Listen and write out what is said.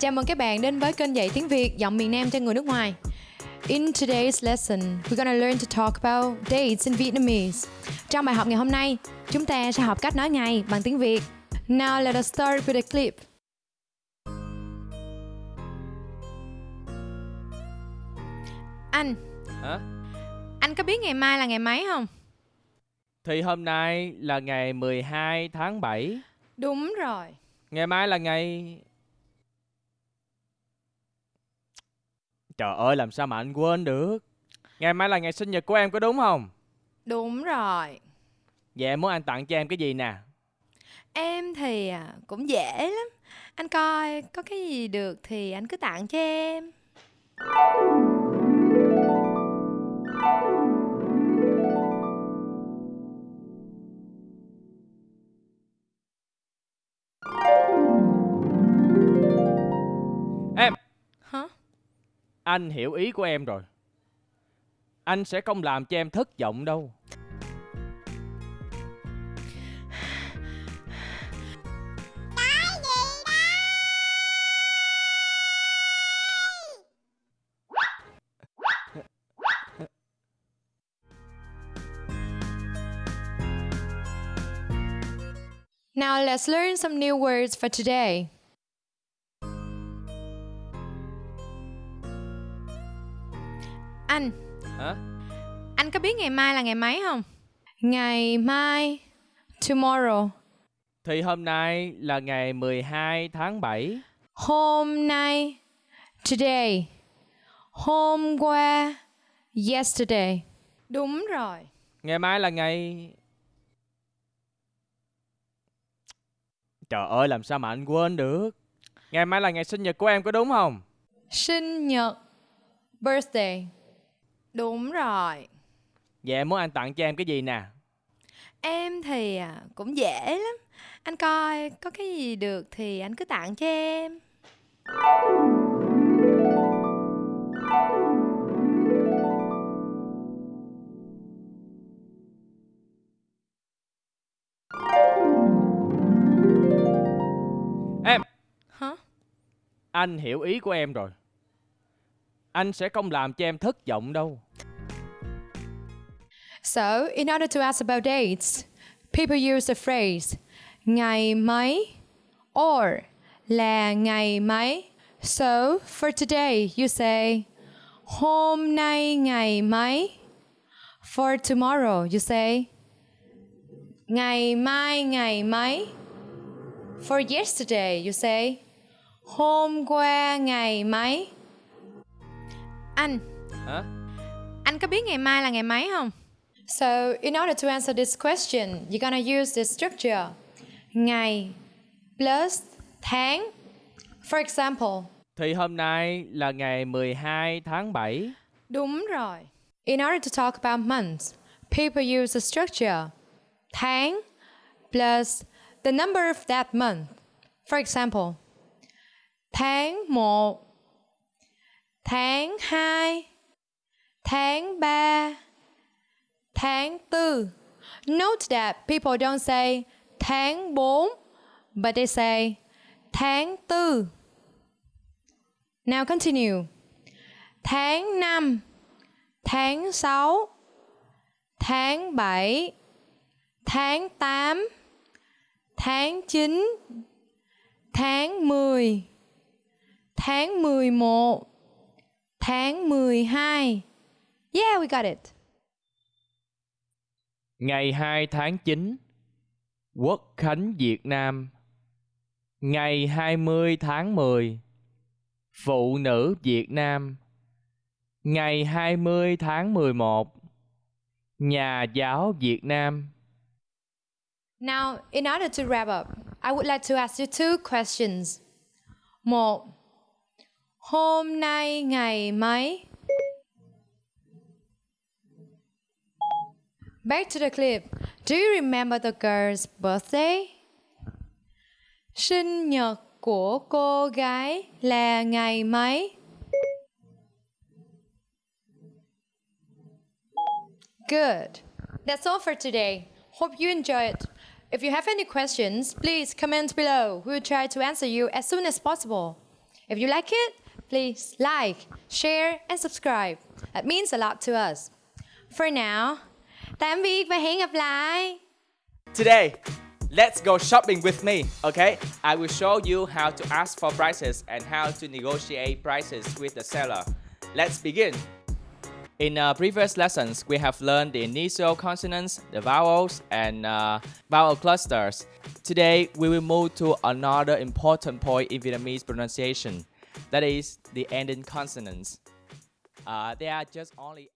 Chào mừng các bạn đến với kênh dạy tiếng Việt giọng miền Nam cho người nước ngoài. In today's lesson, we're gonna learn to talk about dates in Vietnamese. Trong bài học ngày hôm nay, chúng ta sẽ học cách nói ngày bằng tiếng Việt. Now let us start with a clip. Anh, Hả? anh có biết ngày mai là ngày mấy không? Thì hôm nay là ngày 12 tháng 7 Đúng rồi. Ngày mai là ngày... Trời ơi làm sao mà anh quên được Ngày mai là ngày sinh nhật của em có đúng không Đúng rồi. Vậy em muốn anh tặng cho em cái gì nè Em thì à, cũng dễ lắm. Anh coi có cái gì được thì anh cứ tặng cho em. Em Anh hiểu ý của em rồi Anh sẽ không làm cho em thất vọng đâu Now, let's learn some new words for today. Anh, Hả? anh có biết ngày mai là ngày mấy không? Ngày mai, tomorrow. Thì hôm nay là ngày 12 tháng 7 Hôm nay, today. Hôm qua, yesterday. Đúng rồi. Ngày mai là ngày... Trời ơi làm sao mà anh quên được Ngày mai là ngày sinh nhật của em có đúng không Sinh nhật, birthday. Đúng rồi. Vậy em muốn anh tặng cho em cái gì nè Em thì à, cũng dễ lắm. Anh coi có cái gì được thì anh cứ tặng cho em. Em Hả? Anh hiểu ý của em rồi anh sẽ không làm cho em thất vọng đâu So, in order to ask about dates, people use the phrase ngày mấy or là ngày mấy. So, for today, you say hôm nay ngày mấy. For tomorrow, you say ngày mai ngày mấy. For yesterday, you say hôm qua ngày mấy. Anh, Hả? anh có biết ngày mai là ngày mấy không? So, in order to answer this question, you're gonna use the structure ngày plus tháng. For example, Thì hôm nay là ngày 12 tháng 7 đúng rồi. In order to talk about months, people use the structure tháng plus the number of that month. For example, tháng 1, tháng 2, tháng 3, tháng 4. Note that people don't say tháng 4, but they say tháng 4. Now continue. Tháng 5, tháng 6, tháng 7, tháng 8, tháng 9, tháng 10, tháng 11, tháng 12. Yeah, we got it. Ngày 2 tháng 9 Quốc khánh Việt Nam Ngày 20 tháng 10 Phụ nữ Việt Nam Ngày 20 tháng 11 Nhà giáo Việt Nam Now, in order to wrap up, I would like to ask you two questions. Một, hôm nay ngày mấy? Back to the clip. Do you remember the girl's birthday? Sinh nhật của cô gái là ngày mấy? Good. That's all for today. Hope you enjoyed. It. If you have any questions, please comment below. We will try to answer you as soon as possible. If you like it, please like, share, and subscribe. That means a lot to us. For now, tạm biệt và hẹn gặp lại. Today, let's go shopping with me, okay? I will show you how to ask for prices and how to negotiate prices with the seller. Let's begin. In uh, previous lessons, we have learned the initial consonants, the vowels, and uh, vowel clusters. Today, we will move to another important point in Vietnamese pronunciation, that is the ending consonants. Uh, they are just only